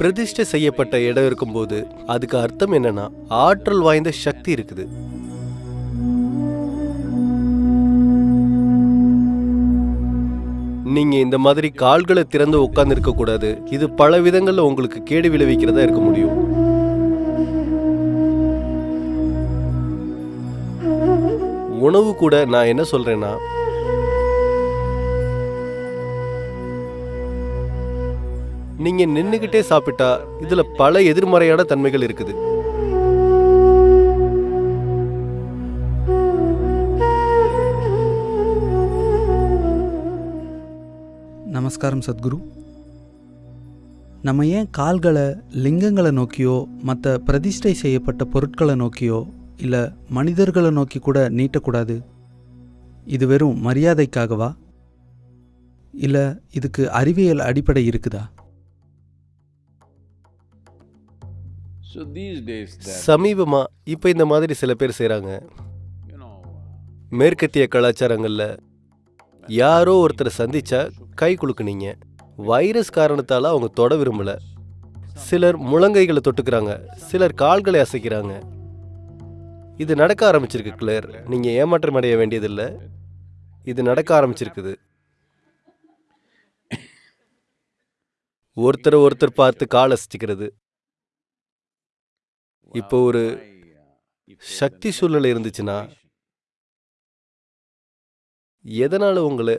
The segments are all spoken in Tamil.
பிரதிஷ்டை செய்யப்பட்ட இடம் இருக்கும்போது அதுக்கு அர்த்தம் என்னன்னா ஆற்றல் வாய்ந்த சக்தி இருக்குது. நீங்க இந்த மாதிரி கால்களை திறந்து உட்கார்ந்து இருக்க கூடாது. இது பல விதங்கள்ல உங்களுக்கு கேடு விளைவிக்கிறதா இருக்க முடியும். உணவு கூட நான் என்ன சொல்றேன்னா நீங்கள் நின்றுக்கிட்டே சாப்பிட்டா இதில் பல எதிர்மறையான தன்மைகள் இருக்குது. நமஸ்காரம் சத்குரு. நம்ம ஏன் கால்களை லிங்கங்களை நோக்கியோ மற்ற பிரதிஷ்டை செய்யப்பட்ட பொருட்களை நோக்கியோ இல்லை மனிதர்களை நோக்கி கூட நீட்டக்கூடாது? இது வெறும் மரியாதைக்காகவா? இல்லை இதுக்கு அறிவியல் அடிப்படை இருக்குதா? So these days, there, சமீபமா இப்ப இந்த மாதிரி சில பேர் know, மேற்கத்திய கலாச்சாரங்கள்ல யாரோ ஒருத்தரை சந்திச்சா கை குலுக்குனீங்க. வைரஸ் காரணத்தால அவங்க தொட விரும்பல. சிலர் முழங்கைகளை தொட்டுக்கிறாங்க. சிலர் கால்களை அசைக்கிறாங்க. இது நடக்க ஆரம்பிச்சிருக்கு கிளேர் நீங்க ஏமாற்றம் அடைய வேண்டியதில்லை. இது நடக்க ஆரம்பிச்சிருக்குது. ஒருத்தரை ஒருத்தர் பார்த்து கால் அசைச்சிக்கிறது. இப்போ ஒரு சக்தி சூழ்நிலை இருந்துச்சுன்னா எதனால உங்களை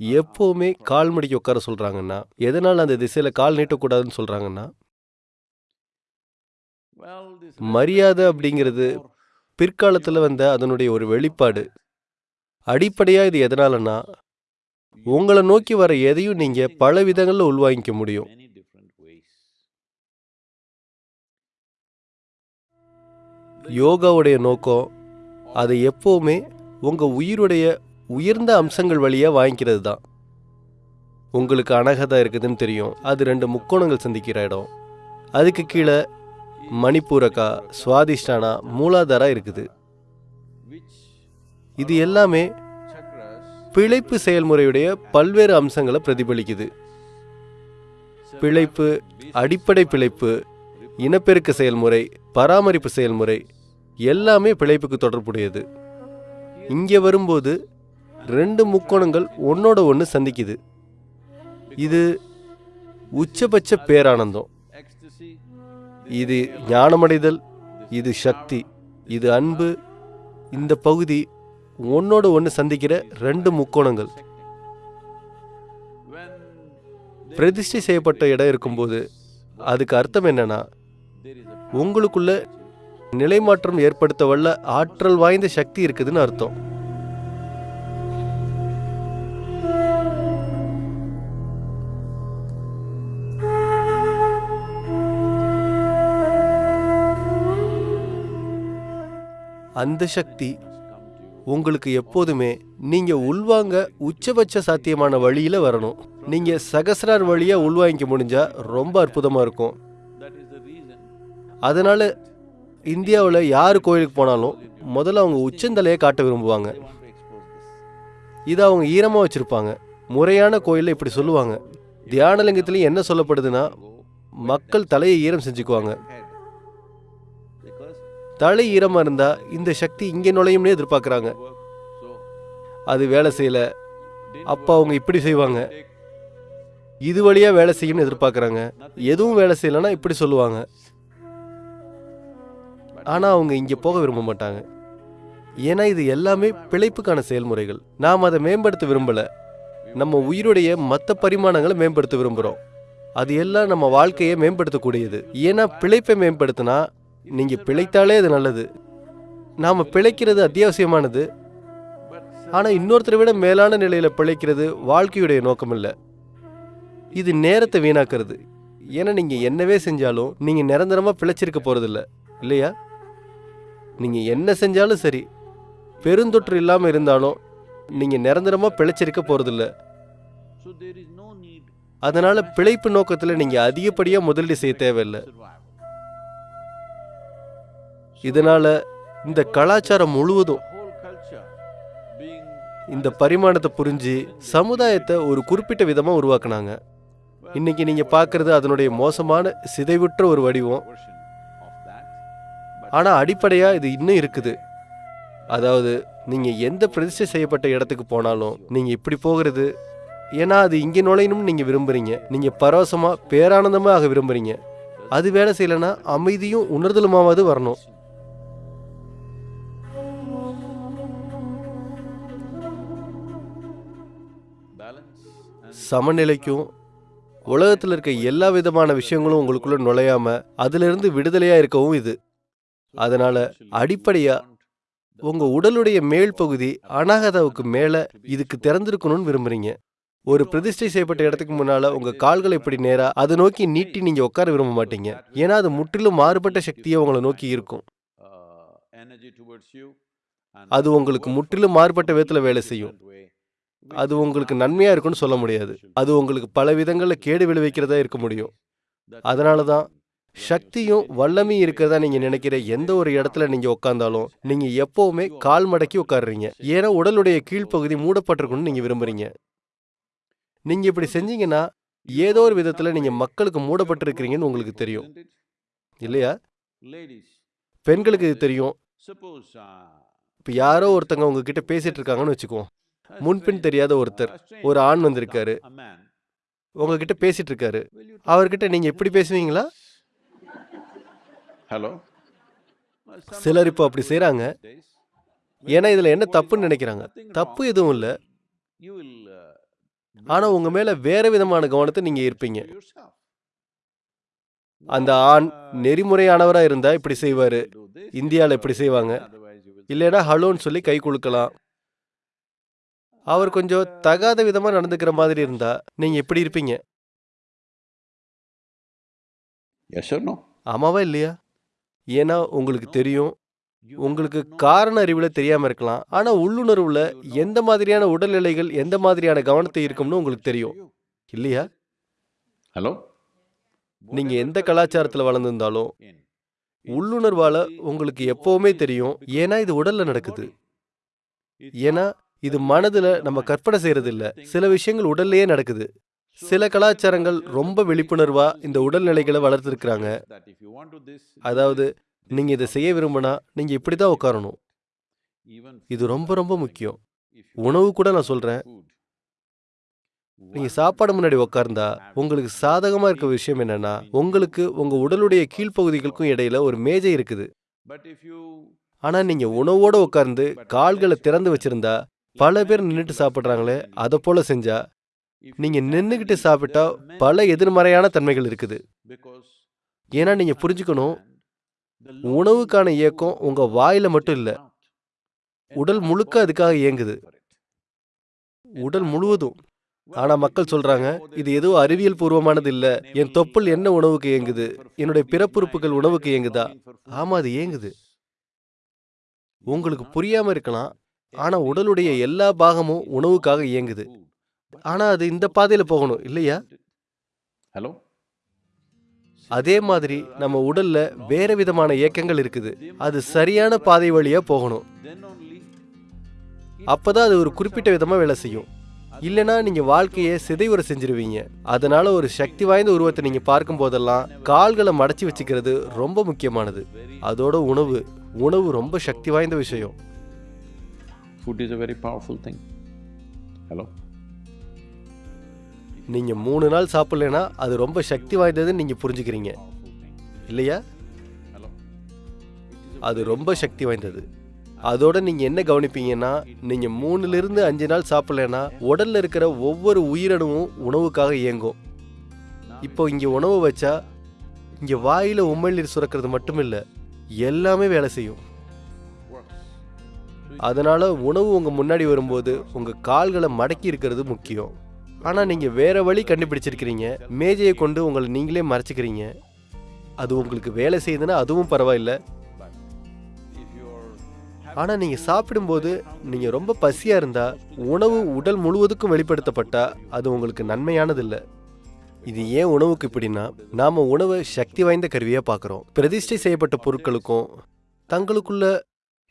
எப்பவுமே கால் மடிக்க உட்கார சொல்றாங்கன்னா எதனால அந்த திசையில கால் நீட்டக்கூடாதுன்னு this மரியாதை அப்படிங்கிறது பிற்காலத்துல வந்த அதனுடைய ஒரு வெளிப்பாடு. அடிப்படையா இது எதனாலன்னா உங்களை நோக்கி வர எதையும் நீங்க பல விதங்கள்ல உள்வாங்கிக்க முடியும். யோகாவுடைய நோக்கம் அதை எப்போவுமே உங்கள் உயிருடைய உயர்ந்த அம்சங்கள் வழியாக வாங்கிக்கிறது தான். உங்களுக்கு அனகதா இருக்குதுன்னு தெரியும். அது ரெண்டு முக்கோணங்கள் சந்திக்கிற இடம். அதுக்கு கீழே மணிப்பூரக்கா சுவாதிஷ்டானா மூலாதாரா இருக்குது. இது எல்லாமே பிழைப்பு செயல்முறையுடைய பல்வேறு அம்சங்களை பிரதிபலிக்குது. பிழைப்பு அடிப்படை பிழைப்பு இனப்பெருக்க செயல்முறை பராமரிப்பு செயல்முறை எல்லாமே பிழைப்புக்கு தொடர்புடையது. இங்கே வரும்போது ரெண்டு முக்கோணங்கள் ஒன்னோட ஒன்று சந்திக்குது. இது உச்சபட்ச பேரானந்தம். இது ஞானமடைதல் இது சக்தி இது அன்பு. இந்த பகுதி ஒன்னோட ஒன்று சந்திக்கிற ரெண்டு முக்கோணங்கள். பிரதிஷ்டை செய்யப்பட்ட இடம் இருக்கும்போது அதுக்கு அர்த்தம் என்னன்னா உங்களுக்குள்ள நிலைமாற்றம் ஏற்படுத்த வல்ல ஆற்றல் வாய்ந்த சக்தி இருக்குதுன்னு அர்த்தம். அந்த சக்தி உங்களுக்கு எப்போதுமே நீங்க உள்வாங்க உச்சபட்ச சாத்தியமான வழியில வரணும். நீங்க சகசரார் வழியா உள்வாங்கிக்க முடிஞ்சா ரொம்ப அற்புதமா இருக்கும். அதனால இந்தியாவில் யார் கோயிலுக்கு போனாலும் முதல்ல அவங்க உச்சந்தலையை காட்ட விரும்புவாங்க. இதை அவங்க ஈரமாக வச்சுருப்பாங்க. முறையான கோயிலில் இப்படி சொல்லுவாங்க. தியானலிங்கத்துலேயும் என்ன சொல்லப்படுதுன்னா மக்கள் தலையை ஈரம் செஞ்சுக்குவாங்க. தலை ஈரமாக இருந்தால் இந்த சக்தி இங்கே நுழையும்னே எதிர்பார்க்குறாங்க. அது வேலை செய்யலை. அப்போ அவங்க இப்படி செய்வாங்க. இது வழியாக வேலை செய்யணும்னு எதிர்பார்க்குறாங்க. எதுவும் வேலை செய்யலைன்னா இப்படி சொல்லுவாங்க. ஆனால் அவங்க இங்கே போக விரும்ப மாட்டாங்க. ஏன்னா இது எல்லாமே பிழைப்புக்கான செயல்முறைகள். நாம் அதை மேம்படுத்த விரும்பலை. நம்ம உயிருடைய மற்ற பரிமாணங்களை மேம்படுத்த விரும்புகிறோம் அது எல்லாம் நம்ம வாழ்க்கையை மேம்படுத்தக்கூடியது. ஏன்னா பிழைப்பை மேம்படுத்தினா நீங்கள் பிழைத்தாலே அது நல்லது. நாம் பிழைக்கிறது அத்தியாவசியமானது. ஆனால் இன்னொருத்தரை விட மேலான நிலையில் பிழைக்கிறது வாழ்க்கையுடைய நோக்கம் இல்லை இது நேரத்தை வீணாக்குறது. ஏன்னா நீங்கள் என்னவே செஞ்சாலும் நீங்கள் நிரந்தரமாக பிழைச்சிருக்க போகிறதில்ல இல்லையா? நீங்கள் என்ன செஞ்சாலும் சரி பெருந்தொற்று இல்லாமல் இருந்தாலும் நீங்கள் நிரந்தரமாக பிழைச்சிருக்க போகிறதில்ல அதனால் பிழைப்பு நோக்கத்தில் நீங்கள் அதிகப்படியாக முதலீடு செய்ய தேவையில்லை. இதனால் இந்த கலாச்சாரம் முழுவதும் இந்த பரிமாணத்தை புரிஞ்சு சமுதாயத்தை ஒரு குறிப்பிட்ட விதமாக உருவாக்குனாங்க. இன்னைக்கு நீங்கள் பார்க்கறது அதனுடைய மோசமான சிதைவுற்ற ஒரு வடிவம். ஆனால் அடிப்படையாக இது இன்னும் இருக்குது. அதாவது நீங்கள் எந்த பிரதிஷ்டை செய்யப்பட்ட இடத்துக்கு போனாலும் நீங்கள் இப்படி போகிறது. ஏன்னா அது இங்கே நுழையணும்னு நீங்கள் விரும்புறீங்க. நீங்கள் பரவசமாக பேரானந்தமாக ஆக விரும்புகிறீங்க அது வேலை செய்யலைன்னா அமைதியும் உணர்தலுமாவது வரணும். சமநிலைக்கும் உலகத்தில் இருக்க எல்லா விதமான விஷயங்களும் உங்களுக்குள்ள நுழையாம அதிலிருந்து விடுதலையாக இருக்கவும் இது. அதனால அடிப்படையா உங்க உடலுடைய மேல் பகுதி அனாகதாவுக்கு மேல இதுக்கு திறந்திருக்கணும்னு விரும்புறீங்க. ஒரு பிரதிஷ்டை செய்யப்பட்ட இடத்துக்கு முன்னால உங்க கால்களை இப்படி நேரா அதை நோக்கி நீட்டி நீங்க உட்கார விரும்ப மாட்டீங்க. ஏன்னா அது முற்றிலும் மாறுபட்ட சக்தியை உங்களை நோக்கி இருக்கும். அது உங்களுக்கு முற்றிலும் மாறுபட்ட விதத்துல வேலை செய்யும். அது உங்களுக்கு நன்மையா இருக்கும்னு சொல்ல முடியாது. அது உங்களுக்கு பல விதங்கள்ல கேடு விளைவிக்கிறதா இருக்க முடியும். அதனால தான் சக்தியும் வல்லமையும் இருக்கிறதா நீங்க நினைக்கிற எந்த ஒரு இடத்துல நீங்க உட்காந்தாலும் நீங்க எப்பவுமே கால் மடக்கி உட்காடுறீங்க ஏன்னா உடலுடைய கீழ்ப்பகுதி மூடப்பட்டிருக்கும்னு நீங்க விரும்புறீங்க. நீங்க இப்படி செஞ்சீங்கன்னா ஏதோ ஒரு விதத்துல நீங்க மக்களுக்கு மூடப்பட்டிருக்கிறீங்கன்னு உங்களுக்கு தெரியும். இல்லையா? பெண்களுக்கு இது தெரியும். suppose இப்ப யாரோ ஒருத்தங்க உங்ககிட்ட பேசிட்டு இருக்காங்கன்னு வச்சுக்குவோம். முன்பின் தெரியாத ஒருத்தர் ஒரு ஆண் வந்திருக்காரு. உங்ககிட்ட பேசிட்டு இருக்காரு. அவர்கிட்ட நீங்க எப்படி பேசுவீங்களா? Hello? சிலர் இப்போ அப்படி செய்றாங்க. ஏன்னா இதுல என்ன தப்புன்னு நினைக்கிறாங்க தப்பு எதுவும் இல்ல You will, uh, ஆனா உங்க மேல வேற விதமான கவனத்தை நீங்க இருப்பீங்க. அந்த ஆண் நெறிமுறையானவரா இருந்தா இப்படி செய்வாரு இந்தியால இப்படி செய்வாங்க. இல்லைன்னா ஹலோன்னு சொல்லி கை குலுக்கலாம் அவர் கொஞ்சம் தகாத விதமா நடந்துக்கிற மாதிரி இருந்தா நீங்க எப்படி இருப்பீங்க? ஆமாவா இல்லையா ஏன்னா உங்களுக்கு தெரியும். உங்களுக்கு காரண அறிவுல தெரியாம இருக்கலாம். ஆனா உள்ளுணர்வுல எந்த மாதிரியான உடல்நிலைகள் எந்த மாதிரியான கவனத்தை இருக்கும்னு உங்களுக்கு தெரியும். இல்லையா? Hello? நீங்க எந்த கலாச்சாரத்துல வளர்ந்திருந்தாலும் உள்ளுணர்வால உங்களுக்கு எப்பவுமே தெரியும். ஏன்னா இது உடல்ல நடக்குது. ஏன்னா இது மனதுல நம்ம கற்பனை செய்யறது இல்ல சில விஷயங்கள் உடல்லயே நடக்குது. சில கலாச்சாரங்கள் ரொம்ப விழிப்புணர்வா இந்த உடல்நிலைகளை வளர்த்துருக்குறாங்க. அதாவது நீங்க இதை செய்ய விரும்பினா நீங்க இப்படிதான் உட்காரணும். இது ரொம்ப ரொம்ப முக்கியம். உணவு கூட நான் சொல்றேன். நீங்க சாப்பாடு முன்னாடி உட்கார்ந்தா உங்களுக்கு சாதகமா இருக்க விஷயம் என்னன்னா உங்களுக்கு உங்க உடலுடைய கீழ்ப்பகுதிகளுக்கும் இடையில ஒரு மேஜை இருக்குது. ஆனா நீங்க உணவோட உட்கார்ந்து கால்களை திறந்து வச்சிருந்தா பல பேர் நின்றுட்டு சாப்பிட்றாங்களே அதை போல செஞ்சா நீங்க நின்னுகிட்டு சாப்பிட்டா பல எதிர்மறையான தன்மைகள் இருக்குது. ஏன்னா நீங்க புரிஞ்சுக்கணும் உணவுக்கான இயக்கம் உங்க வாயில மட்டும் இல்ல. உடல் முழுக்க அதுக்காக இயங்குது. உடல் முழுவதும். ஆனா மக்கள் சொல்றாங்க இது ஏதோ அறிவியல் பூர்வமானது இல்ல. என் தொப்புள் என்ன உணவுக்கு இயங்குது? என்னுடைய பிறப்புறுப்புகள் உணவுக்கு இயங்குதா? ஆமா அது இயங்குது. உங்களுக்கு புரியாம இருக்கலாம். ஆனா உடலுடைய எல்லா பாகமும் உணவுக்காக இயங்குது. ஆனா அது இந்த பாதையில போகணும் இல்லையா? ஹலோ அதே மாதிரி நம்ம உடல்ல வேற விதமான இயக்கங்கள் இருக்குது. அது சரியான பாதை வழியா போகணும். அப்பதான் அது ஒரு குறிப்பிட்ட விதமா வேலை செய்யும். இல்லைன்னா நீங்க வாழ்க்கையை சிதைவுற செஞ்சிருவீங்க. அதனால ஒரு சக்தி வாய்ந்த உருவத்தை நீங்க பார்க்கும் போதெல்லாம் கால்களை மடச்சி வச்சுக்கிறது ரொம்ப முக்கியமானது. அதோட உணவு உணவு ரொம்ப சக்தி வாய்ந்த விஷயம். Food is a very powerful thing. Hello நீங்கள் மூணு நாள் சாப்பிட்லனா அது ரொம்ப சக்தி வாய்ந்ததுன்னு நீங்கள் புரிஞ்சுக்கிறீங்க. இல்லையா? அது ரொம்ப சக்தி வாய்ந்தது. அதோட நீங்கள் என்ன கவனிப்பீங்கன்னா நீங்கள் மூணுலேருந்து அஞ்சு நாள் சாப்பிட்லனா உடலில் இருக்கிற ஒவ்வொரு உயிரணுவும் உணவுக்காக இயங்கும். இப்போ இங்கே உணவு வச்சா இங்கே வாயில் உமிழ்நீர் சுரக்கிறது மட்டும் இல்லை எல்லாமே வேலை செய்யும். அதனால் உணவு உங்கள் முன்னாடி வரும்போது உங்கள் கால்களை மடக்கி இருக்கிறது முக்கியம். ஆனால் நீங்கள் வேறு வழி கண்டுபிடிச்சிருக்கிறீங்க. மேஜையை கொண்டு உங்களை நீங்களே மறைச்சிக்கிறீங்க. அது உங்களுக்கு வேலை செய்யுதுன்னா அதுவும் பரவாயில்ல. ஆனால் நீங்கள் சாப்பிடும்போது நீங்கள் ரொம்ப பசியாக இருந்தால் உணவு உடல் முழுவதுக்கும் வெளிப்படுத்தப்பட்டால் அது உங்களுக்கு நன்மையானதில்லை. இது ஏன் உணவுக்கு இப்படின்னா நாம் உணவை சக்தி வாய்ந்த கருவியாக பார்க்குறோம் பிரதிஷ்டை செய்யப்பட்ட பொருட்களுக்கும் தங்களுக்குள்ள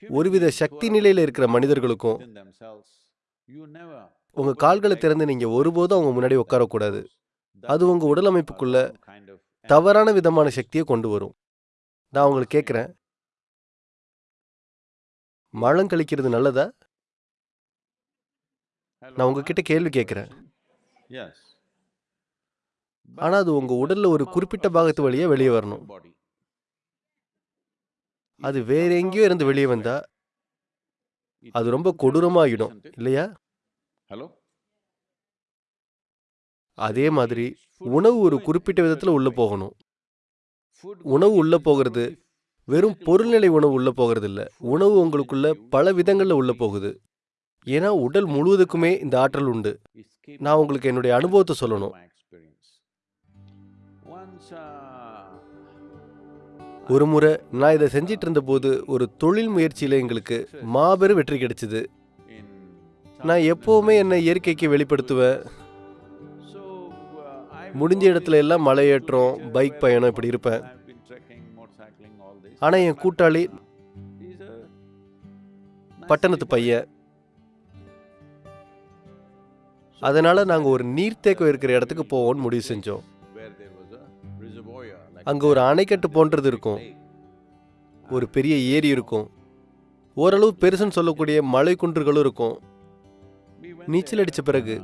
ஒருவித சக்தி நிலையில் இருக்கிற மனிதர்களுக்கும் உங்க கால்களை திறந்து நீங்க ஒருபோதும் அவங்க முன்னாடி உட்காரக்கூடாது. அது உங்க உடல் அமைப்புக்குள்ள தவறான விதமான சக்தியை கொண்டு வரும். நான் உங்களுக்கு கேட்குறேன். மலம் கழிக்கிறது நல்லதா? நான் உங்ககிட்ட கேள்வி கேட்குறேன். ஆனால் ஆனா அது உங்க உடல்ல ஒரு குறிப்பிட்ட பாகத்து வழியாக வெளியே வரணும். அது வேற எங்கேயோ இருந்து வெளியே வந்தா அது ரொம்ப கொடூரமாகிடும் இல்லையா? ஹலோ அதே மாதிரி உணவு ஒரு குறிப்பிட்ட விதத்துல உள்ள போகணும். உணவு உள்ள போகிறது. வெறும் பொருள்நிலை உணவு உள்ள போகிறது இல்ல உணவு உங்களுக்குள்ள பல விதங்கள்ல உள்ள போகுது. ஏன்னா உடல் முழுவதுக்குமே இந்த ஆற்றல் உண்டு. நான் உங்களுக்கு என்னுடைய அனுபவத்தை சொல்லணும். ஒரு முறை நான் இதை செஞ்சிட்டு இருந்தபோது ஒரு தொழில் முயற்சியில எங்களுக்கு மாபெரும் வெற்றி கிடைச்சது. நான் எப்போவுமே என்னை இயற்கைக்கு வெளிப்படுத்துவேன். முடிஞ்ச இடத்துல எல்லாம் மலையேற்றம் பைக் பயணம் இப்படி இருப்பேன். ஆனால் என் கூட்டாளி பட்டணத்து பையன். அதனால நாங்கள் ஒரு நீர்த்தேக்கம் இருக்கிற இடத்துக்கு போவோம்னு முடிவு செஞ்சோம். அங்கே ஒரு அணைக்கட்டு போன்றது இருக்கும். ஒரு பெரிய ஏரி இருக்கும். ஓரளவு பெருசுன்னு சொல்லக்கூடிய மலை குன்றுகளும் இருக்கும். நீச்சல் அடிச்ச பிறகு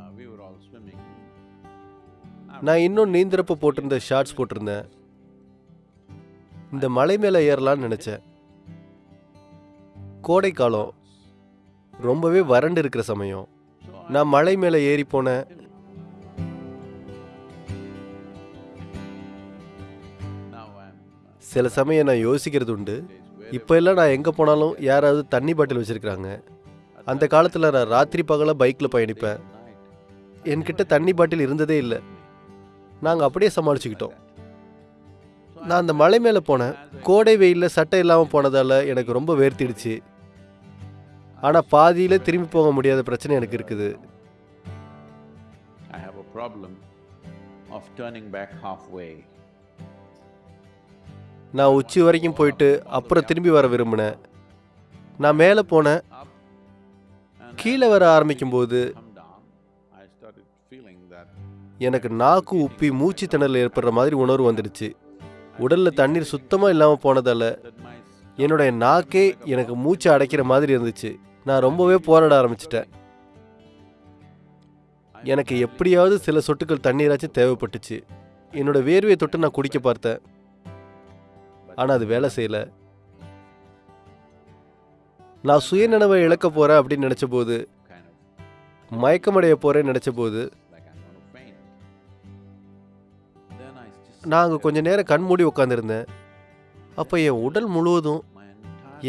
நான் இன்னும் நீந்திரப்ப போட்டிருந்த ஷார்ட்ஸ் போட்டிருந்தேன். இந்த மலை மேலே ஏறலாம்னு நினைச்சேன். கோடை காலம் ரொம்பவே வறண்டு இருக்கிற சமயம். நான் மலை மேலே ஏறி போனேன் சில சமயம் நான் யோசிக்கிறது உண்டு. இப்போ எல்லாம் நான் எங்கே போனாலும் யாராவது தண்ணி பாட்டில் வச்சுருக்கிறாங்க. அந்த காலத்தில் நான் ராத்திரி பகலாக பைக்கில் பயணிப்பேன். என்கிட்ட தண்ணி பாட்டில் இருந்ததே இல்லை. நாங்கள் அப்படியே சமாளிச்சுக்கிட்டோம். நான் அந்த மலை மேலே போனேன். கோடை வெயிலில் சட்டை இல்லாமல் போனதால் எனக்கு ரொம்ப வேர்த்திடுச்சு. ஆனால் பாதியில் திரும்பி போக முடியாத பிரச்சனை எனக்கு இருக்குது. நான் உச்சி வரைக்கும் போயிட்டு அப்புறம் திரும்பி வர விரும்பினேன். நான் மேலே போனேன். கீழே வர ஆரம்பிக்கும்போது எனக்கு நாக்கு உப்பி மூச்சு திணறல் ஏற்படுற மாதிரி உணர்வு வந்துடுச்சு. உடலில் தண்ணீர் சுத்தமாக இல்லாமல் போனதால் என்னுடைய நாக்கே எனக்கு மூச்சு அடைக்கிற மாதிரி இருந்துச்சு. நான் ரொம்பவே போராட ஆரம்பிச்சிட்டேன். எனக்கு எப்படியாவது சில சொட்டுக்கள் தண்ணீராச்சும் தேவைப்பட்டுச்சு. என்னோட வேர்வையை தொட்டு நான் குடிக்க பார்த்தேன். ஆனால் அது வேலை செய்யல. நான் சுயநினைவை இழக்க போகிறேன் அப்படின்னு நினச்ச போது மயக்கமடைய போகிறேன்னு நினச்ச போது நான் அங்கே கொஞ்ச நேரம் கண் மூடி உட்காந்துருந்தேன் அப்போ என் உடல் முழுவதும்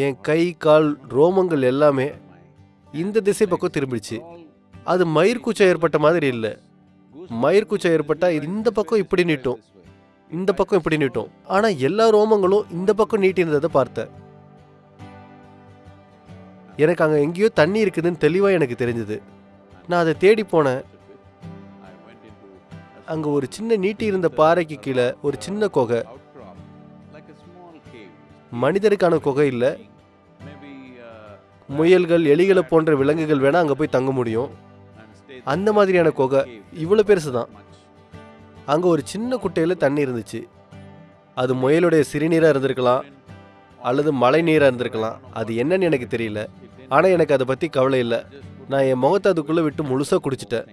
என் கை கால் ரோமங்கள் எல்லாமே இந்த திசை பக்கம் திரும்பிடுச்சு. அது மயிர்கூச்சம் ஏற்பட்ட மாதிரி இல்லை. மயிர்கூச்சம் ஏற்பட்டால் இது இந்த பக்கம் இப்படி நீட்டும். இந்த பக்கம் இப்படி நீட்டும். ஆனால் எல்லா ரோமங்களும் இந்த பக்கம் நீட்டினதை பார்த்தேன் எனக்கு அங்கே எங்கேயோ தண்ணி இருக்குதுன்னு தெளிவாக எனக்கு தெரிஞ்சது. நான் அதை தேடி போனேன். அங்கே ஒரு சின்ன நீட்டி இருந்த பாறைக்கு கீழே ஒரு சின்ன குகை. மனிதருக்கான குகை இல்லை. முயல்கள் எலிகளை போன்ற விலங்குகள் வேணால் அங்கே போய் தங்க முடியும். அந்த மாதிரியான குகை இவ்வளோ பெருசு தான் அங்கே ஒரு சின்ன குட்டையில் தண்ணி இருந்துச்சு. அது முயலுடைய சிறுநீராக இருந்திருக்கலாம் அல்லது மழை நீராக இருந்திருக்கலாம். அது என்னன்னு எனக்கு தெரியல. ஆனால் எனக்கு அதை பற்றி கவலை இல்லை. நான் என் முகத்தை அதுக்குள்ளே விட்டு முழுசாக குடிச்சிட்டேன்.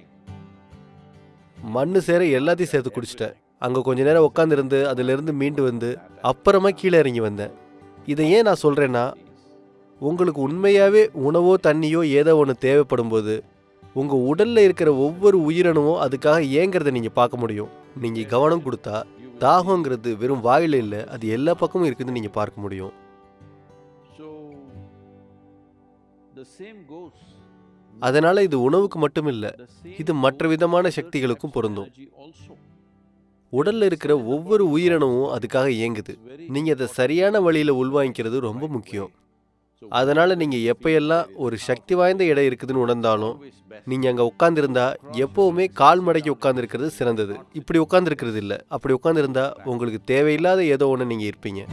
மண்ணு சேர எல்லாத்தையும் சேர்த்து குடிச்சிட்டேன். அங்கே கொஞ்ச நேரம் உட்காந்துருந்து அதுலேருந்து மீண்டு வந்து அப்புறமா கீழே இறங்கி வந்தேன். இதை ஏன் நான் சொல்கிறேன்னா உங்களுக்கு உண்மையாகவே உணவோ தண்ணியோ ஏதோ ஒன்று தேவைப்படும் போது உங்கள் உடலில் இருக்கிற ஒவ்வொரு உயிரணுவும் அதுக்காக ஏங்கிறத நீங்கள் பார்க்க முடியும். நீங்கள் கவனம் கொடுத்தா தாகங்கிறது வெறும் வாயில் இல்லை அது எல்லா பக்கமும் இருக்குதுன்னு நீங்கள் பார்க்க முடியும். அதனால இது உணவுக்கு மட்டும் இல்லை இது மற்ற விதமான சக்திகளுக்கும் பொருந்தும். உடல்ல இருக்கிற ஒவ்வொரு உயிரணுவும் அதுக்காக இயங்குது. It's very நீங்க அதை சரியான வழியில உள்வாங்கிக்கிறது ரொம்ப முக்கியம். அதனால நீங்க எப்பயெல்லாம் ஒரு சக்தி வாய்ந்த இடம் இருக்குதுன்னு உணர்ந்தாலும் always best. நீங்க அங்க உட்கார்ந்திருந்தா எப்பவுமே கால் மடக்கி உட்கார்ந்திருக்கிறது சிறந்தது. இப்படி உட்கார்ந்திருக்கிறது இல்ல. அப்படி உட்கார்ந்திருந்தா உங்களுக்கு தேவையில்லாத ஏதோ ஒன்று நீங்க இருப்பீங்க.